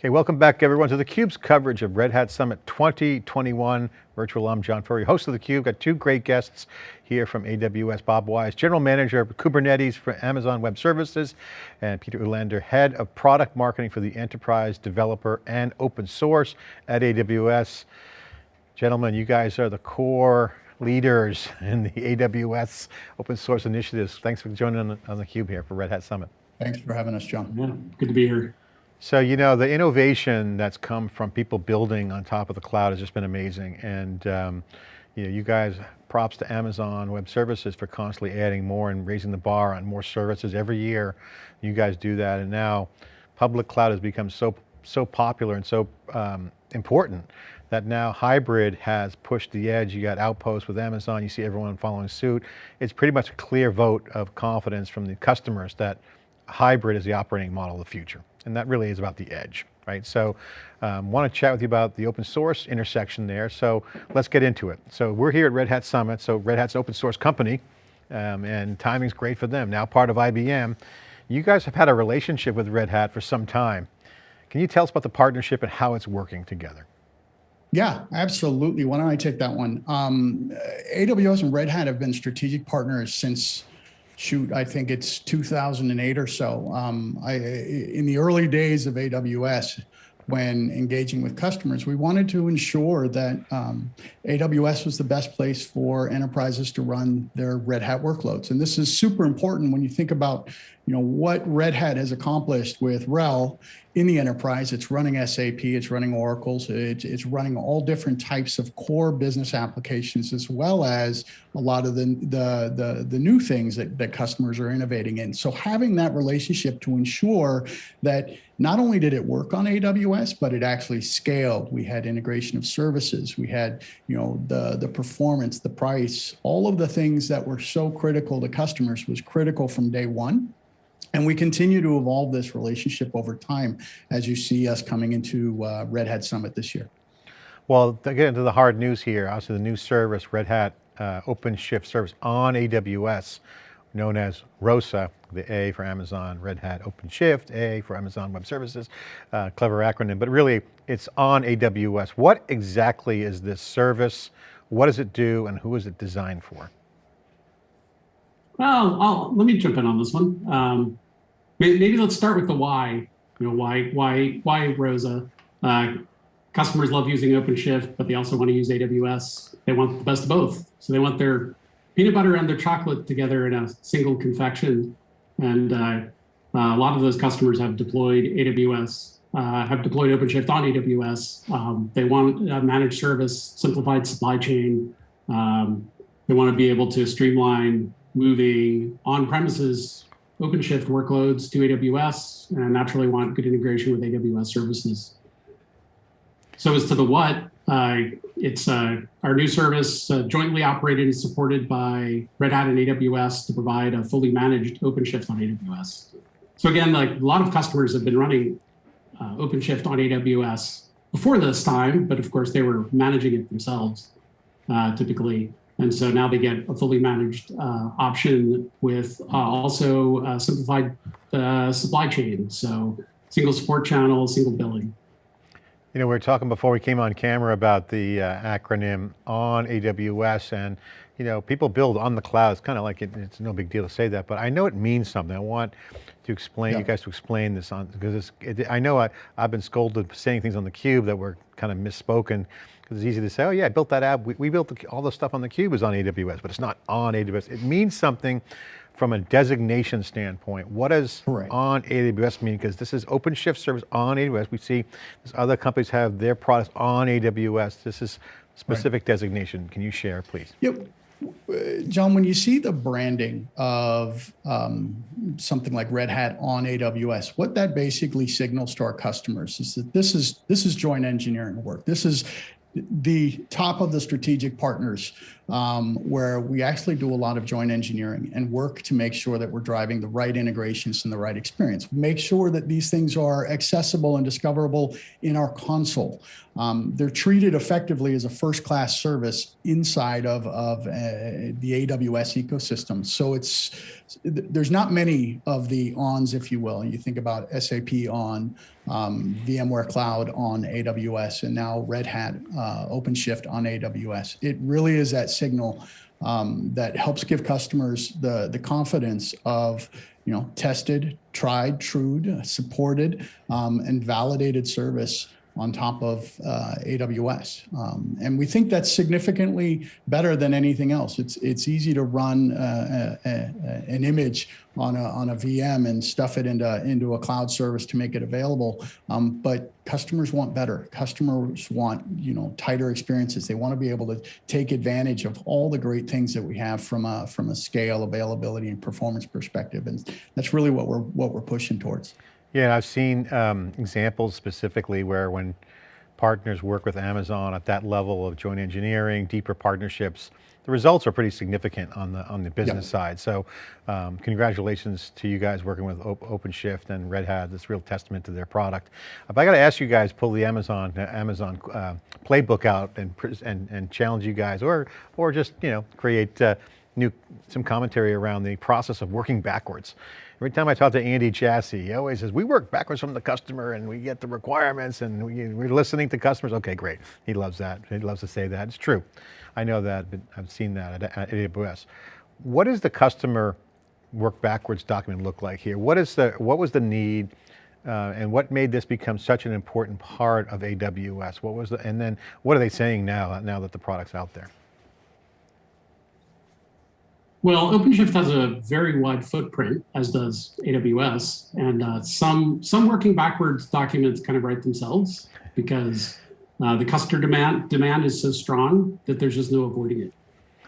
Okay, welcome back everyone to theCUBE's coverage of Red Hat Summit 2021. Virtual I'm John Furrier, host of theCUBE. Got two great guests here from AWS, Bob Wise, General Manager of Kubernetes for Amazon Web Services, and Peder Ulander, Head of Product Marketing for the Enterprise Developer and Open Source at AWS. Gentlemen, you guys are the core leaders in the AWS open source initiatives. Thanks for joining on, on theCUBE here for Red Hat Summit. Thanks for having us, John. Yeah, good to be here. So, you know, the innovation that's come from people building on top of the cloud has just been amazing. And, um, you know, you guys, props to Amazon Web Services for constantly adding more and raising the bar on more services every year. You guys do that. And now public cloud has become so, so popular and so um, important that now hybrid has pushed the edge. You got Outpost with Amazon, you see everyone following suit. It's pretty much a clear vote of confidence from the customers that hybrid is the operating model of the future. And that really is about the edge, right? So um, want to chat with you about the open source intersection there. So let's get into it. So we're here at Red Hat Summit. So Red Hat's open source company um, and timing's great for them. Now part of IBM. You guys have had a relationship with Red Hat for some time. Can you tell us about the partnership and how it's working together? Yeah, absolutely. Why don't I take that one? Um, AWS and Red Hat have been strategic partners since shoot, I think it's 2008 or so. Um, I, in the early days of AWS, when engaging with customers, we wanted to ensure that um, AWS was the best place for enterprises to run their Red Hat workloads. And this is super important when you think about you know, what Red Hat has accomplished with RHEL in the enterprise. It's running SAP, it's running Oracle's, it's, it's running all different types of core business applications, as well as a lot of the, the, the, the new things that, that customers are innovating in. So having that relationship to ensure that not only did it work on AWS, but it actually scaled. We had integration of services. We had, you know, the, the performance, the price, all of the things that were so critical to customers was critical from day one. And we continue to evolve this relationship over time as you see us coming into uh, Red Hat Summit this year. Well, to get into the hard news here, also the new service, Red Hat uh, OpenShift service on AWS, known as ROSA, the A for Amazon, Red Hat OpenShift, A for Amazon Web Services, uh, clever acronym, but really it's on AWS. What exactly is this service? What does it do and who is it designed for? Well, I'll, let me jump in on this one. Um, maybe, let's start with the why. You know, why, why, why Rosa? Uh, customers love using OpenShift, but they also want to use AWS. They want the best of both. So they want their peanut butter and their chocolate together in a single confection. And uh, a lot of those customers have deployed AWS, uh, have deployed OpenShift on AWS. Um, they want a managed service, simplified supply chain. Um, they want to be able to streamline moving on-premises OpenShift workloads to AWS and naturally want good integration with AWS services. So as to the what, uh, it's uh, our new service uh, jointly operated and supported by Red Hat and AWS to provide a fully managed OpenShift on AWS. So again, like a lot of customers have been running uh, OpenShift on AWS before this time, but of course they were managing it themselves uh, typically. And so now they get a fully managed uh, option with uh, also uh, simplified uh, supply chain. So single support channel, single billing. You know, we were talking before we came on camera about the uh, acronym on AWS and, you know, people build on the cloud. It's kind of like, it, it's no big deal to say that, but I know it means something. I want to explain, yeah. you guys to explain this on, because it, I know I, I've been scolded for saying things on the cube that were kind of misspoken because it's easy to say, oh yeah, I built that app. We, we built the, all the stuff on the cube is on AWS, but it's not on AWS. It means something from a designation standpoint. What does right. on AWS mean? Because this is OpenShift service on AWS. We see other companies have their products on AWS. This is specific right. designation. Can you share, please? Yep. John, when you see the branding of um, something like Red Hat on AWS, what that basically signals to our customers is that this is this is joint engineering work. This is the top of the strategic partners um, where we actually do a lot of joint engineering and work to make sure that we're driving the right integrations and the right experience. Make sure that these things are accessible and discoverable in our console. Um, they're treated effectively as a first-class service inside of, of uh, the AWS ecosystem. So it's there's not many of the ons, if you will. You think about SAP on, um, VMware Cloud on AWS, and now Red Hat uh, OpenShift on AWS. It really is that signal um, that helps give customers the, the confidence of you know, tested, tried, trued, supported, um, and validated service on top of uh, AWS. Um, and we think that's significantly better than anything else. It's it's easy to run uh, a, a, an image on a, on a VM and stuff it into, into a cloud service to make it available. Um, but customers want better. Customers want, you know, tighter experiences. They want to be able to take advantage of all the great things that we have from a, from a scale, availability, and performance perspective. And that's really what we're, what we're pushing towards. Yeah, and I've seen um, examples specifically where when partners work with Amazon at that level of joint engineering, deeper partnerships, the results are pretty significant on the on the business Yep. side. So um, congratulations to you guys working with Op- OpenShift and Red Hat. It's real testament to their product. But I got to ask you guys, pull the Amazon uh, Amazon uh, playbook out and, and and challenge you guys, or or just you know create uh, new some commentary around the process of working backwards. Every time I talk to Andy Jassy, he always says, we work backwards from the customer and we get the requirements and we, we're listening to customers. Okay, great. He loves that. He loves to say that. It's true. I know that, but I've seen that at, at AWS. What does the customer work backwards document look like here? What is the, what was the need uh, and what made this become such an important part of AWS? What was the, and then what are they saying now, now that the product's out there? Well, OpenShift has a very wide footprint, as does AWS, and uh, some some working backwards documents kind of write themselves because uh, the customer demand demand is so strong that there's just no avoiding it,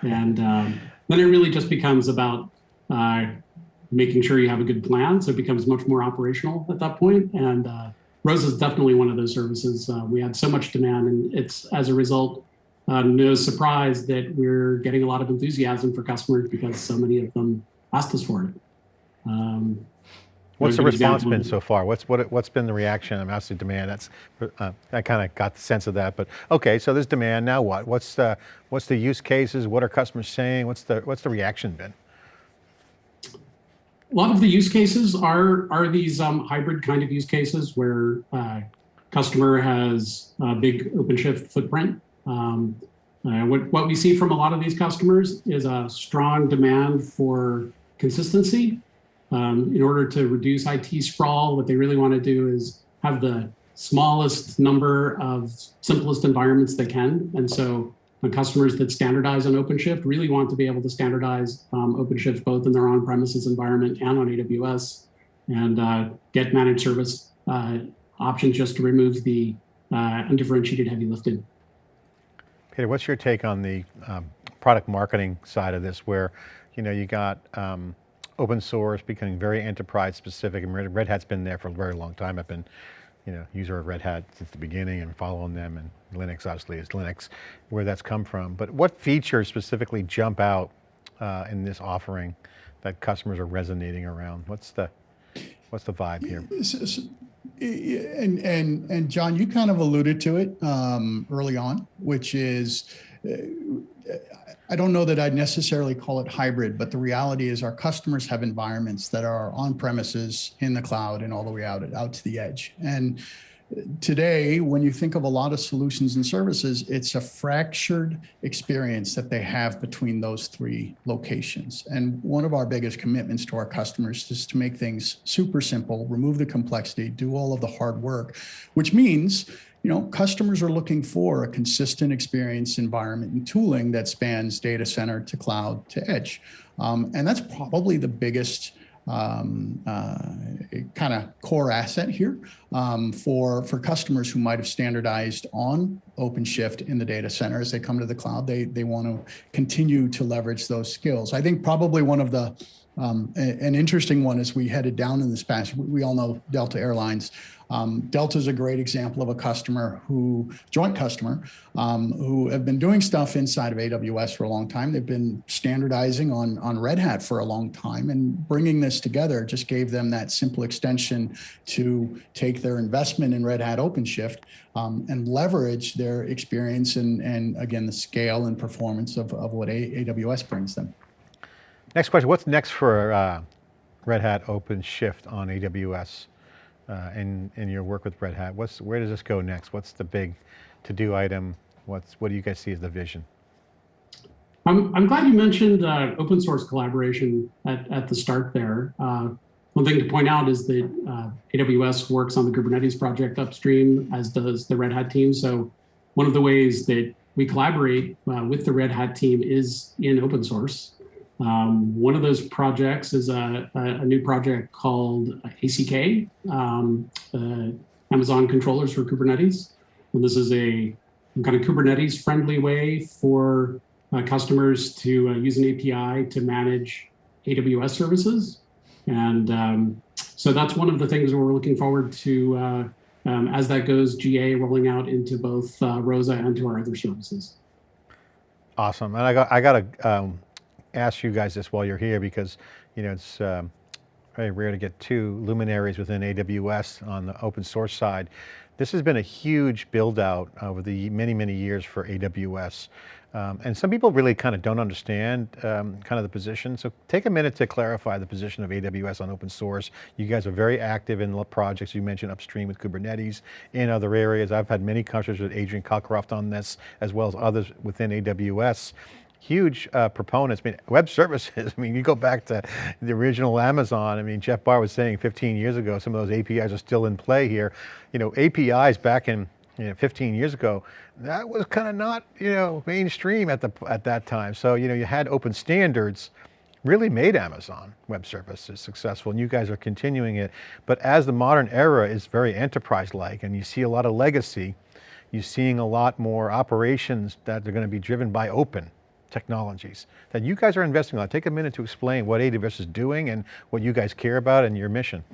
and um, then it really just becomes about uh, making sure you have a good plan, so it becomes much more operational at that point. And uh, Rosa is definitely one of those services. Uh, we had so much demand, and it's as a result uh, no surprise that we're getting a lot of enthusiasm for customers because so many of them asked us for it. Um, What's the I'll give you an response been so far? What's what, what's been the reaction? I'm asking demand. That's uh, I kind of got the sense of that. But okay, so there's demand. Now what? What's the what's the use cases? What are customers saying? What's the what's the reaction been? a lot of the use cases are are these um, hybrid kind of use cases where uh, customer has a big OpenShift footprint. Um, uh, what, what we see from a lot of these customers is a strong demand for consistency. Um, in order to reduce IT sprawl, what they really want to do is have the smallest number of simplest environments they can. And so the customers that standardize on OpenShift really want to be able to standardize um, OpenShift both in their on-premises environment and on AWS and uh, get managed service uh, options just to remove the uh, undifferentiated heavy lifting. Peder, what's your take on the um, product marketing side of this, where you know you got um, open source becoming very enterprise specific, and Red Hat's been there for a very long time. I've been, you know, user of Red Hat since the beginning and following them, and Linux obviously is Linux, where that's come from. But what features specifically jump out uh, in this offering that customers are resonating around? What's the what's the vibe here? And, and, and John, you kind of alluded to it um, early on, which is, uh, I don't know that I'd necessarily call it hybrid, but the reality is our customers have environments that are on premises, in the cloud, and all the way out, out to the edge. And today, when you think of a lot of solutions and services, it's a fractured experience that they have between those three locations. And one of our biggest commitments to our customers is to make things super simple, remove the complexity, do all of the hard work, which means you know, customers are looking for a consistent experience environment and tooling that spans data center to cloud to edge. Um, and that's probably the biggest um, uh, kind of core asset here um, for, for customers who might have standardized on OpenShift in the data center as they come to the cloud. They, they want to continue to leverage those skills. I think probably one of the um, an interesting one as we headed down in this past, we all know Delta Airlines. Um, Delta is a great example of a customer who, joint customer, um, who have been doing stuff inside of AWS for a long time. They've been standardizing on, on Red Hat for a long time and bringing this together just gave them that simple extension to take their investment in Red Hat OpenShift um, and leverage their experience and, and again, the scale and performance of, of what AWS brings them. Next question, what's next for uh, Red Hat OpenShift on AWS? Uh, in, in your work with Red Hat? What's, where does this go next? What's the big to-do item? What's, what do you guys see as the vision? I'm, I'm glad you mentioned uh, open source collaboration at, at the start there. Uh, one thing to point out is that uh, AWS works on the Kubernetes project upstream, as does the Red Hat team. So one of the ways that we collaborate uh, with the Red Hat team is in open source. Um, one of those projects is a, a, a new project called ACK, um, uh, Amazon Controllers for Kubernetes. And this is a kind of Kubernetes friendly way for uh, customers to uh, use an API to manage AWS services. And um, so that's one of the things we're looking forward to uh, um, as that goes GA rolling out into both uh, Rosa and to our other services. Awesome. And I got, I got to um, ask you guys this while you're here because, you know, it's um, very rare to get two luminaries within AWS on the open source side. This has been a huge build out over the many, many years for AWS. Um, and some people really kind of don't understand um, kind of the position. So take a minute to clarify the position of AWS on open source. You guys are very active in the projects you mentioned upstream with Kubernetes in other areas. I've had many conversations with Adrian Cockcroft on this, as well as others within AWS huge uh, proponents. I mean, web services, I mean, you go back to the original Amazon. I mean, Jeff Barr was saying 15 years ago, some of those APIs are still in play here. You know, APIs back in you know, 15 years ago, that was kind of not, you know, mainstream at, the, at that time. So, you know, you had open standards, really made Amazon Web Services successful, and you guys are continuing it. But as the modern era is very enterprise-like, and you see a lot of legacy, you're seeing a lot more operations that are going to be driven by open technologies that you guys are investing on. Take a minute to explain what AWS is doing and what you guys care about and your mission.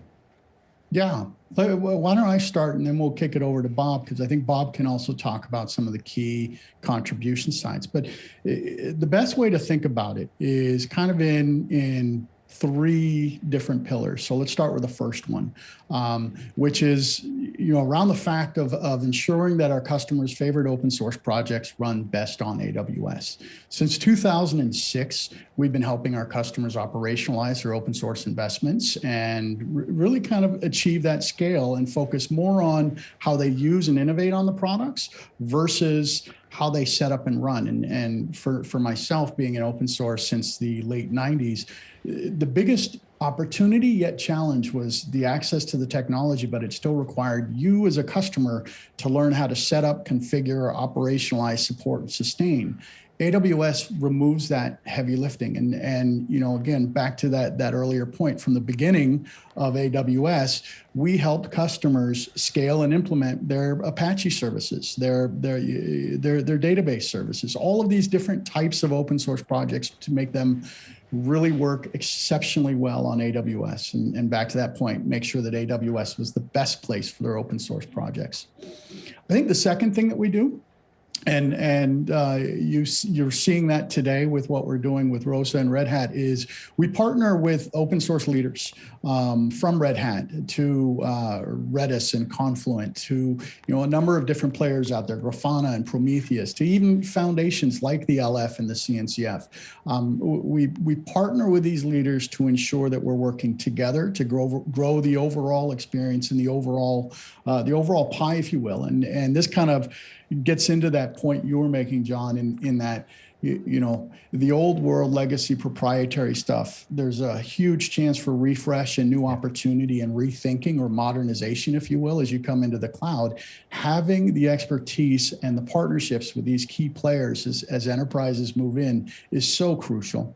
Yeah, why don't I start and then we'll kick it over to Bob because I think Bob can also talk about some of the key contribution sites. But the best way to think about it is kind of in in three different pillars. So let's start with the first one, um, which is you know around the fact of, of ensuring that our customers' favorite open source projects run best on AWS. Since 2006, we've been helping our customers operationalize their open source investments and really kind of achieve that scale and focus more on how they use and innovate on the products versus how they set up and run. And, and for, for myself being an open source since the late 90s, the biggest opportunity yet challenge was the access to the technology, but it still required you as a customer to learn how to set up, configure, operationalize, support, and sustain. AWS removes that heavy lifting. And, and you know, again, back to that, that earlier point from the beginning of AWS, we helped customers scale and implement their Apache services, their, their, their, their database services, all of these different types of open source projects to make them really work exceptionally well on AWS. And, and back to that point, make sure that AWS was the best place for their open source projects. I think the second thing that we do and and uh, you you're seeing that today with what we're doing with Rosa and Red Hat is we partner with open source leaders um, from Red Hat to uh, Redis and Confluent to you know a number of different players out there, Grafana and Prometheus, to even foundations like the LF and the CNCF. Um, we we partner with these leaders to ensure that we're working together to grow grow the overall experience and the overall uh, the overall pie, if you will, and and this kind of gets into that point you were making, John, in, in that, you, you, know, the old world legacy proprietary stuff, there's a huge chance for refresh and new opportunity and rethinking or modernization, if you will, as you come into the cloud. Having the expertise and the partnerships with these key players as, as enterprises move in is so crucial.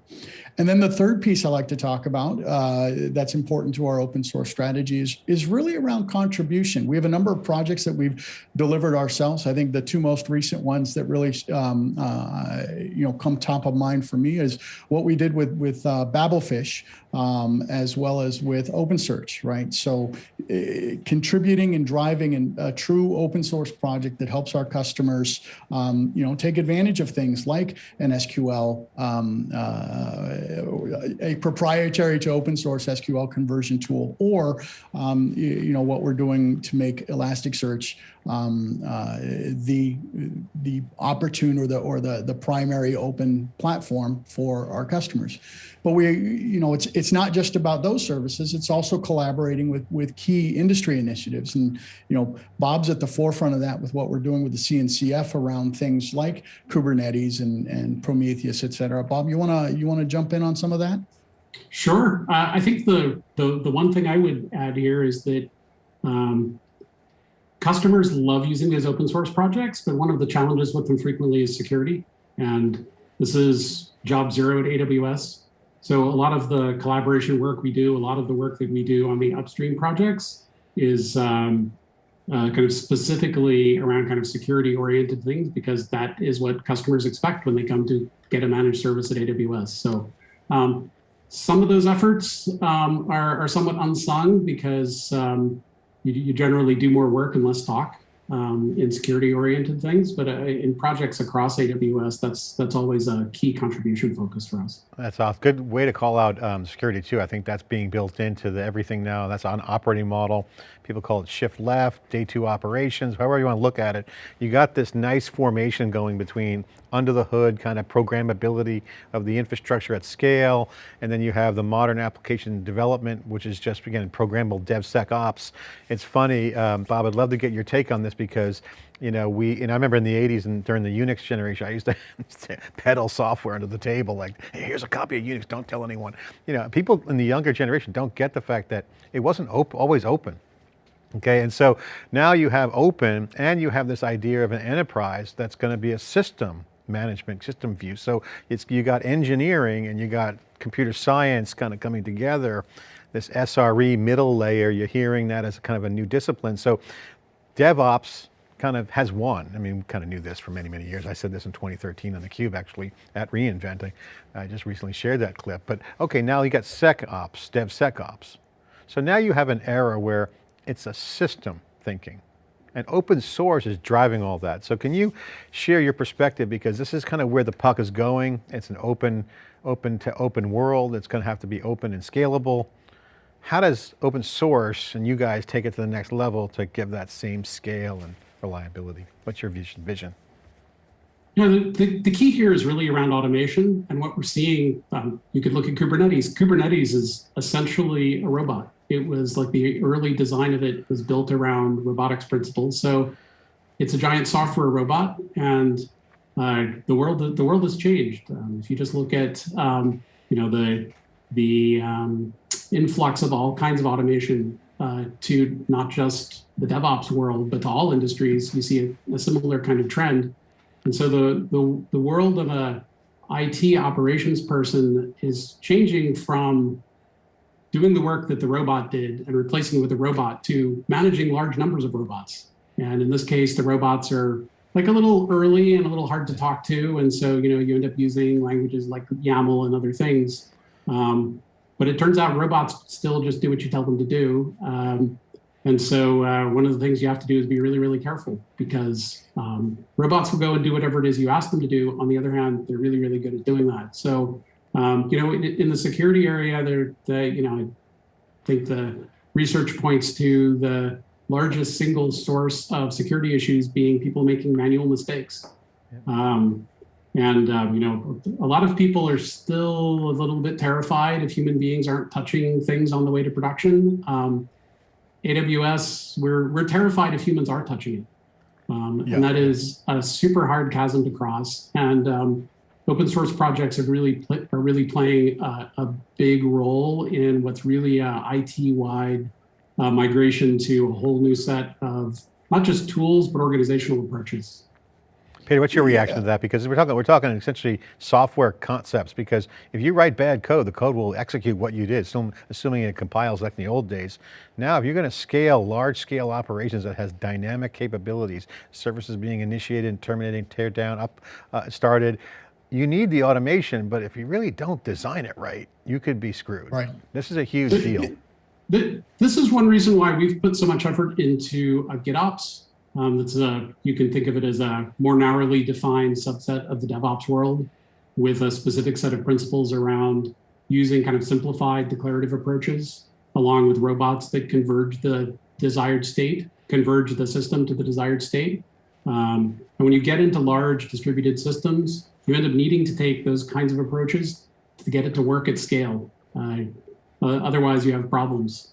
And then the third piece I like to talk about uh, that's important to our open source strategy is, really around contribution. We have a number of projects that we've delivered ourselves. I think the two most recent ones that really um, uh, you know come top of mind for me is what we did with with uh, Babelfish, um, as well as with OpenSearch, right? So uh, contributing and driving in a true open source project that helps our customers, um, you know, take advantage of things like an SQL um, uh, a proprietary to open source SQL conversion tool, or um, you, you, know what we're doing to make Elasticsearch um, uh, the the opportune or the or the the primary open platform for our customers. But we, you know, it's it's not just about those services. It's also collaborating with with key industry initiatives, and you know, Bob's at the forefront of that with what we're doing with the CNCF around things like Kubernetes and and Prometheus, et cetera. Bob, you wanna you wanna jump in on some of that? Sure. Uh, I think the, the the one thing I would add here is that um, customers love using these open source projects, but one of the challenges with them frequently is security. And this is job zero at AWS. So a lot of the collaboration work we do, a lot of the work that we do on the upstream projects is um, uh, kind of specifically around kind of security oriented things because that is what customers expect when they come to get a managed service at AWS. So um, some of those efforts um, are, are, somewhat unsung because um, you, you, generally do more work and less talk um, in security oriented things, but uh, in projects across AWS, that's that's always a key contribution focus for us. That's awesome. Good way to call out um, security too. I think that's being built into the everything now. That's on operating model. People call it shift left, day two operations, however you want to look at it. You got this nice formation going between under the hood kind of programmability of the infrastructure at scale, and then you have the modern application development, which is just, again, programmable DevSecOps. It's funny, um, Bob, I'd love to get your take on this because you know, we, and I remember in the 80s and during the Unix generation, I used to peddle software under the table, like, hey, here's a copy of Unix, don't tell anyone. You know, people in the younger generation don't get the fact that it wasn't op always open. Okay, and so now you have open and you have this idea of an enterprise that's going to be a system management system view. So it's, you got engineering and you got computer science kind of coming together, this SRE middle layer, you're hearing that as kind of a new discipline. So DevOps kind of has won. I mean, we kind of knew this for many, many years. I said this in 2013 on theCUBE actually at reInventing. I just recently shared that clip, but okay, now you got SecOps, DevSecOps. So now you have an era where it's a system thinking and open source is driving all that. So can you share your perspective because this is kind of where the puck is going. It's an open, open to open world. It's going to have to be open and scalable. How does open source and you guys take it to the next level to give that same scale and reliability? What's your vision? You know, the, the, the, key here is really around automation and what we're seeing, um, you could look at Kubernetes. Kubernetes is essentially a robot. It was like the early design of it was built around robotics principles. So it's a giant software robot and uh, the world the world has changed. Um, if you just look at um, you know the the um, influx of all kinds of automation uh, to not just the DevOps world, but to all industries, you see a, a similar kind of trend. And so the, the, the world of a IT operations person is changing from doing the work that the robot did and replacing it with a robot to managing large numbers of robots. And in this case, the robots are like a little early and a little hard to talk to. And so, you know, you end up using languages like YAML and other things. Um, but it turns out robots still just do what you tell them to do. Um, and so uh, one of the things you have to do is be really, really careful because um, robots will go and do whatever it is you ask them to do. On the other hand, they're really, really good at doing that. So, um, you know, in, in, the security area, they're, they, you know, I think the research points to the largest single source of security issues being people making manual mistakes. Um, and, um, you know, a lot of people are still a little bit terrified if human beings aren't touching things on the way to production. AWS, we're, we're terrified if humans are touching it. Um, yeah. And that is a super hard chasm to cross. And um, open source projects are really, are really playing a, a big role in what's really a IT-wide uh, migration to a whole new set of not just tools, but organizational approaches. Peder, what's your reaction yeah. to that? Because we're talking, we're talking essentially software concepts, because if you write bad code, the code will execute what you did, assuming it compiles like in the old days. Now, if you're going to scale large scale operations that has dynamic capabilities, services being initiated and terminating, tear down, up, uh, started, you need the automation, but if you really don't design it right, you could be screwed. Right. This is a huge deal. This is one reason why we've put so much effort into uh, GitOps um, that's a, you can think of it as a more narrowly defined subset of the DevOps world. with a specific set of principles around using kind of simplified declarative approaches along with robots that converge the desired state, converge the system to the desired state. Um, and when you get into large distributed systems, you end up needing to take those kinds of approaches to get it to work at scale. Uh, uh, otherwise, you have problems.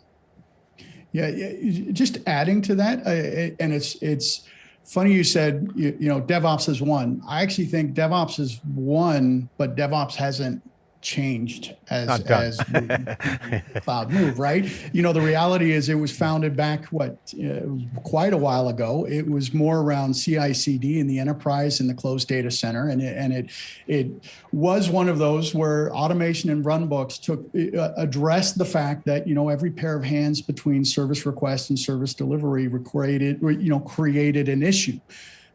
Yeah, just adding to that, uh, and it's it's funny you said you, you know DevOps is won. I actually think DevOps is won, but DevOps hasn't changed as as cloud move right? You know the reality is it was founded back what uh, quite a while ago. It was more around CI/CD in the enterprise and the closed data center and it, and it it was one of those where automation and runbooks took uh, addressed the fact that you know every pair of hands between service request and service delivery created you know created an issue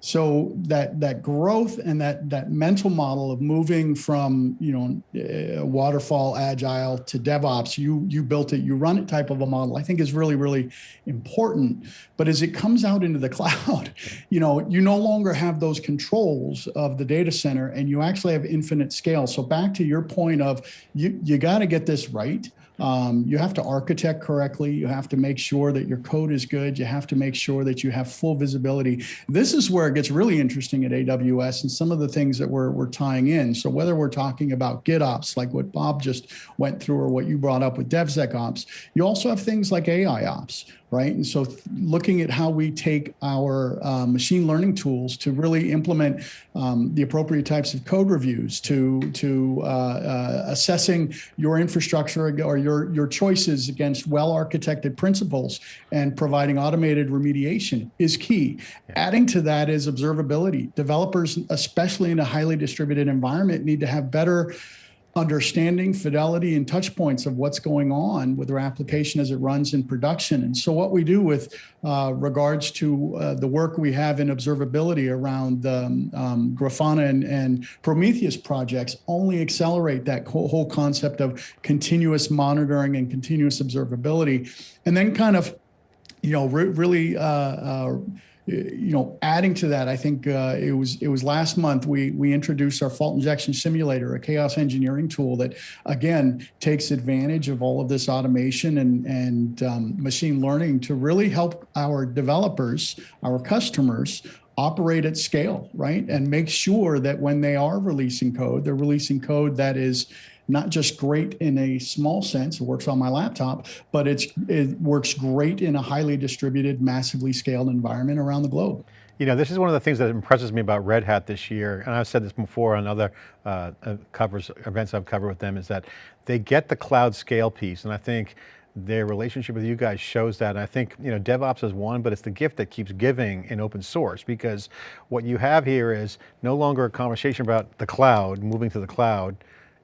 so that that growth and that that mental model of moving from you know waterfall agile to devops you you built it you run it type of a model i think is really really important. But as it comes out into the cloud you know you no longer have those controls of the data center and you actually have infinite scale. So back to your point of you you got to get this right um, you have to architect correctly. You have to make sure that your code is good. You have to make sure that you have full visibility. This is where it gets really interesting at AWS and some of the things that we're, we're tying in. So whether we're talking about GitOps, like what Bob just went through or what you brought up with DevSecOps, you also have things like AIOps, right? And so looking at how we take our uh, machine learning tools to really implement um, the appropriate types of code reviews, to to uh, uh, assessing your infrastructure or your your choices against well-architected principles and providing automated remediation is key. Adding to that is observability. Developers, especially in a highly distributed environment, need to have better understanding fidelity and touch points of what's going on with our application as it runs in production. And so what we do with uh, regards to uh, the work we have in observability around the um, um, Grafana and, and, Prometheus projects only accelerate that whole concept of continuous monitoring and continuous observability. And then kind of, you know, re really uh, uh you know, adding to that, I think uh, it was it was last month we we introduced our fault injection simulator, a chaos engineering tool that again takes advantage of all of this automation and and um, machine learning to really help our developers, our customers operate at scale, right? And make sure that when they are releasing code, they're releasing code that is not just great in a small sense, it works on my laptop, but it's it works great in a highly distributed, massively scaled environment around the globe. You know, this is one of the things that impresses me about Red Hat this year, and I've said this before on other uh, uh covers, events I've covered with them, is that they get the cloud scale piece, and I think their relationship with you guys shows that. And I think, you know, DevOps is won, but it's the gift that keeps giving in open source because what you have here is no longer a conversation about the cloud, moving to the cloud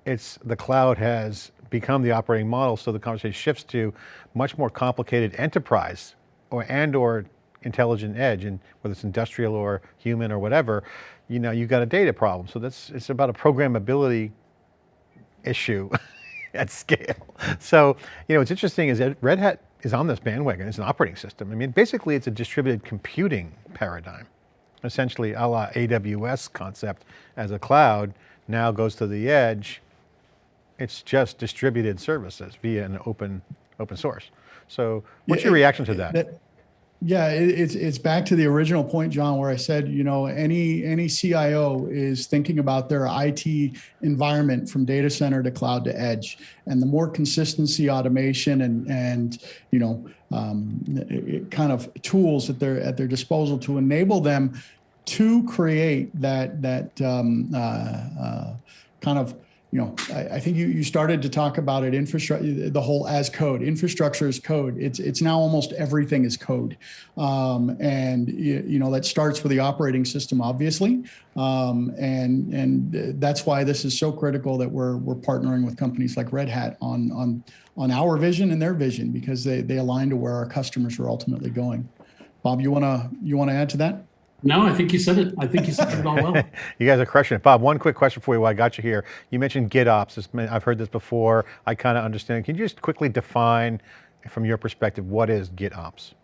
it's the cloud has become the operating model, so the conversation shifts to much more complicated enterprise or and or intelligent edge, and whether it's industrial or human or whatever, you know, you've got a data problem. So that's it's about a programmability issue at scale. So, you know, what's interesting is that Red Hat is on this bandwagon. It's an operating system. I mean, basically it's a distributed computing paradigm, essentially a la AWS concept as a cloud now goes to the edge it's just distributed services via an open open source. So what's yeah, your reaction to that? that yeah, it, it's it's back to the original point, John, where I said, you know, any any CIO is thinking about their IT environment from data center to cloud to edge, and the more consistency, automation, and and you know, um, it, kind of tools at their at their disposal to enable them to create that that um, uh, uh, kind of you know, I, I, think you, you started to talk about it, infrastructure, the whole as code, infrastructure is code. It's, it's now almost everything is code. Um, and, you, you, know, that starts with the operating system, obviously. Um, and, and that's why this is so critical that we're, we're partnering with companies like Red Hat on, on, on our vision and their vision, because they, they align to where our customers are ultimately going. Bob, you want to, you want to add to that? No, I think you said it. I think you said it all well. you guys are crushing it. Bob, one quick question for you while I got you here. You mentioned GitOps. I've heard this before. I kind of understand. Can you just quickly define, from your perspective, what is GitOps?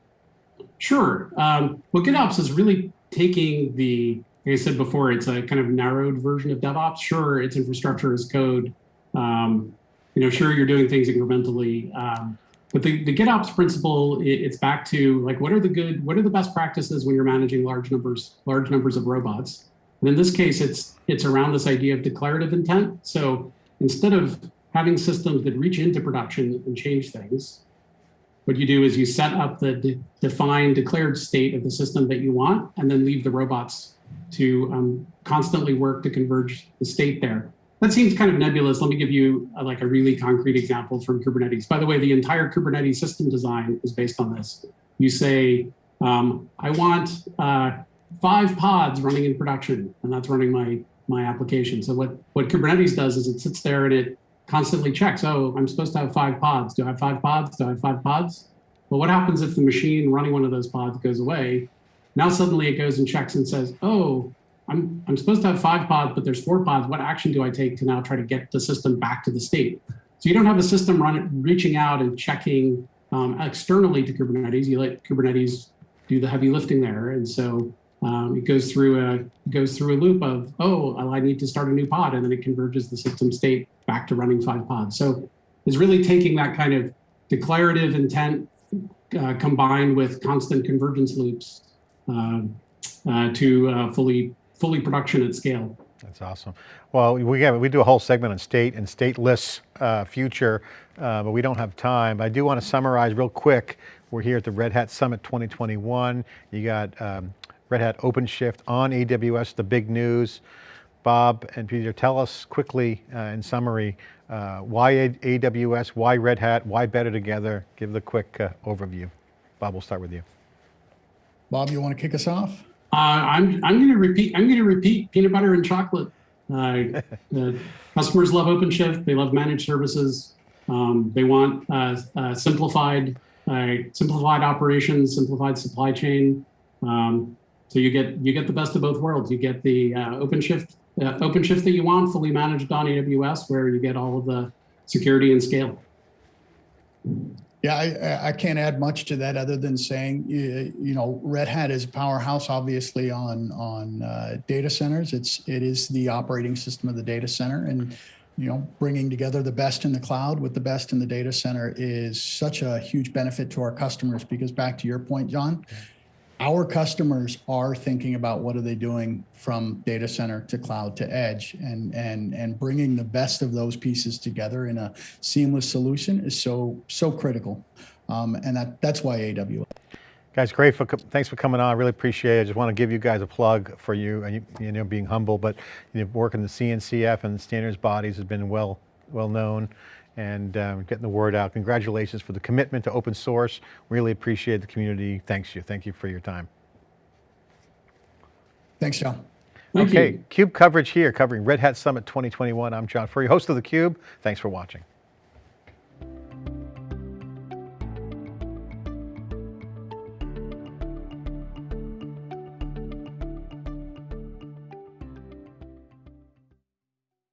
Sure. Um, well, GitOps is really taking the like I said before, it's a kind of narrowed version of DevOps. Sure, it's infrastructure as code. Um, you know, sure, you're doing things incrementally. Um, but the, the GitOps principle, it, it's back to like, what are the good, what are the best practices when you're managing large numbers, large numbers of robots? And in this case, it's it's around this idea of declarative intent. So instead of having systems that reach into production and change things, what you do is you set up the de defined declared state of the system that you want, and then leave the robots to um, constantly work to converge the state there. That seems kind of nebulous. Let me give you uh, like a really concrete example from Kubernetes. By the way, the entire Kubernetes system design is based on this. You say, um, I want uh, five pods running in production, and that's running my my application. So what what Kubernetes does is it sits there and it constantly checks. Oh, I'm supposed to have five pods. Do I have five pods? Do I have five pods? Well, what happens if the machine running one of those pods goes away? Now suddenly it goes and checks and says, oh, I'm, I'm supposed to have five pods, but there's four pods. What action do I take to now try to get the system back to the state? So you don't have a system run, reaching out and checking um, externally to Kubernetes. You let Kubernetes do the heavy lifting there. And so um, it goes through a goes through a loop of, oh, I need to start a new pod, and then it converges the system state back to running five pods. So it's really taking that kind of declarative intent uh, combined with constant convergence loops uh, uh, to uh, fully fully production at scale. That's awesome. Well, we have, we do a whole segment on state and stateless uh, future, uh, but we don't have time. I do want to summarize real quick. We're here at the Red Hat Summit 2021. You got um, Red Hat OpenShift on AWS, the big news. Bob and Peter, tell us quickly uh, in summary, uh, why AWS, why Red Hat, why better together? Give the quick uh, overview. Bob, we'll start with you. Bob, you want to kick us off? Uh, I'm I'm going to repeat. I'm going to repeat peanut butter and chocolate. Uh, uh, customers love OpenShift. They love managed services. Um, they want uh, uh, simplified uh, simplified operations, simplified supply chain. Um, so you get you get the best of both worlds. You get the OpenShift OpenShift that you want, fully managed on AWS, where you get all of the security and scale. Yeah, I, I can't add much to that other than saying, you, know, Red Hat is a powerhouse, obviously, on on uh, data centers. It's it is the operating system of the data center, and you know, bringing together the best in the cloud with the best in the data center is such a huge benefit to our customers. Because back to your point, John, our customers are thinking about what are they doing from data center to cloud to edge and and and bringing the best of those pieces together in a seamless solution is so so critical um, and that that's why aws Guys, great. For, thanks for coming on. I really appreciate it. I just want to give you guys a plug for you, and you, you know, being humble, but you know, working the CNCF and the standards bodies has been well, well known and um, getting the word out. Congratulations for the commitment to open source. Really appreciate the community. Thanks you. Thank you for your time. thanks john Thank okay, you. CUBE coverage here, covering Red Hat Summit 2021. I'm John Furrier, host of theCUBE. Thanks for watching.